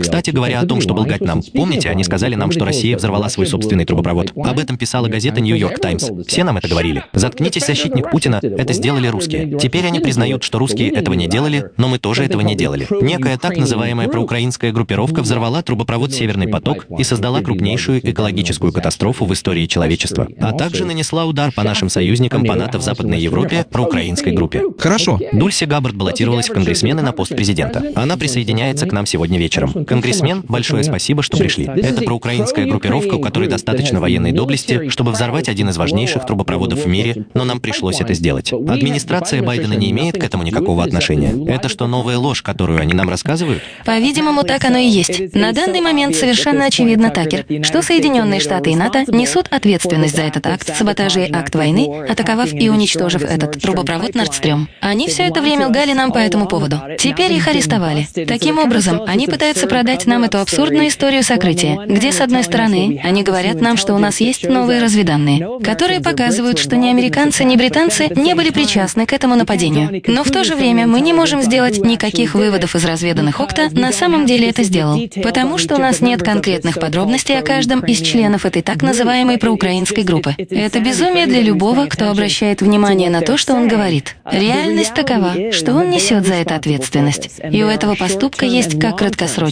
Кстати говоря о том, что был гать нам, помните, они сказали нам, что Россия взорвала свой собственный трубопровод. Об этом писала газета «Нью-Йорк Таймс». Все нам это говорили. Заткнитесь, защитник Путина, это сделали русские. Теперь они признают, что русские этого не делали, но мы тоже этого не делали. Некая так называемая проукраинская группировка взорвала трубопровод «Северный поток» и создала крупнейшую экологическую катастрофу в истории человечества, а также нанесла удар по нашим союзникам по НАТО в Западной Европе проукраинской группе. Хорошо. Дульси Габбард баллотировалась в конгрессмены на пост президента. Она присоединяется к нам сегодня вечером. Конгрессмен, большое спасибо, что пришли. Это проукраинская группировка, у которой достаточно военной доблести, чтобы взорвать один из важнейших трубопроводов в мире, но нам пришлось это сделать. Администрация Байдена не имеет к этому никакого отношения. Это что, новая ложь, которую они нам рассказывают? По-видимому, так оно и есть. На данный момент совершенно очевидно, Такер, что Соединенные Штаты и НАТО несут ответственность за этот акт саботажа и акт войны, атаковав и уничтожив этот трубопровод Нордстрём. Они все это время лгали нам по этому поводу. Теперь их арестовали. Таким образом, они пытаются продать нам эту абсурдную историю сокрытия, где, с одной стороны, они говорят нам, что у нас есть новые разведанные, которые показывают, что ни американцы, ни британцы не были причастны к этому нападению. Но в то же время мы не можем сделать никаких выводов из разведанных ОКТА, на самом деле это сделал, потому что у нас нет конкретных подробностей о каждом из членов этой так называемой проукраинской группы. Это безумие для любого, кто обращает внимание на то, что он говорит. Реальность такова, что он несет за это ответственность. И у этого поступка есть как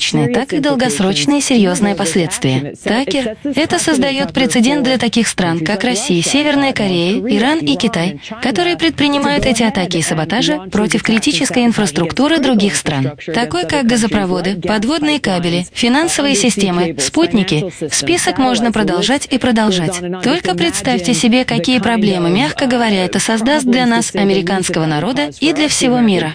краткосрочные, так и долгосрочные серьезные последствия. Такер, это создает прецедент для таких стран, как Россия, Северная Корея, Иран и Китай, которые предпринимают эти атаки и саботажи против критической инфраструктуры других стран, такой как газопроводы, подводные кабели, финансовые системы, спутники. Список можно продолжать и продолжать. Только представьте себе, какие проблемы, мягко говоря, это создаст для нас, американского народа, и для всего мира.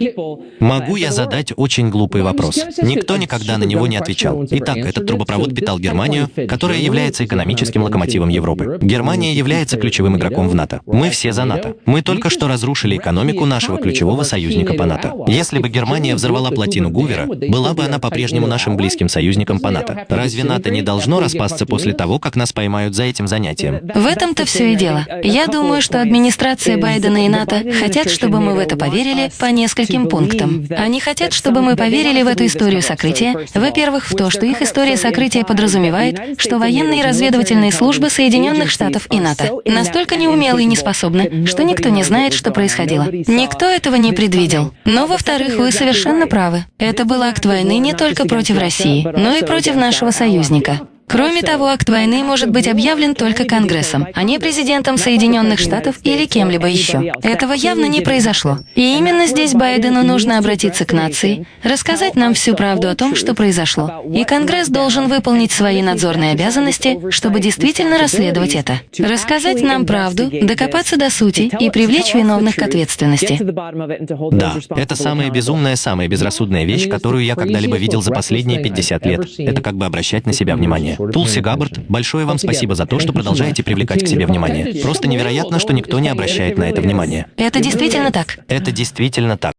Могу я задать очень глупый вопрос? Никто никогда на него не отвечал. Итак, этот трубопровод питал Германию, которая является экономическим локомотивом Европы. Германия является ключевым игроком в НАТО. Мы все за НАТО. Мы только что разрушили экономику нашего ключевого союзника по НАТО. Если бы Германия взорвала плотину Гувера, была бы она по-прежнему нашим близким союзником по НАТО. Разве НАТО не должно распасться после того, как нас поймают за этим занятием? В этом-то все и дело. Я думаю, что администрация Байдена и НАТО хотят, чтобы мы в это поверили по нескольким пунктам. Они хотят, чтобы мы поверили в эту историю сокрытия, во-первых, в то, что их история сокрытия подразумевает, что военные разведывательные службы Соединенных Штатов и НАТО настолько неумелы и неспособны, что никто не знает, что происходило. Никто этого не предвидел. Но, во-вторых, вы совершенно правы. Это был акт войны не только против России, но и против нашего союзника. Кроме того, акт войны может быть объявлен только Конгрессом, а не президентом Соединенных Штатов или кем-либо еще. Этого явно не произошло. И именно здесь Байдену нужно обратиться к нации, рассказать нам всю правду о том, что произошло. И Конгресс должен выполнить свои надзорные обязанности, чтобы действительно расследовать это. Рассказать нам правду, докопаться до сути и привлечь виновных к ответственности. Да, это самая безумная, самая безрассудная вещь, которую я когда-либо видел за последние 50 лет. Это как бы обращать на себя внимание. Тулси Габбард, большое вам спасибо за то, что продолжаете привлекать к себе внимание. Просто невероятно, что никто не обращает на это внимание. Это действительно так. Это действительно так.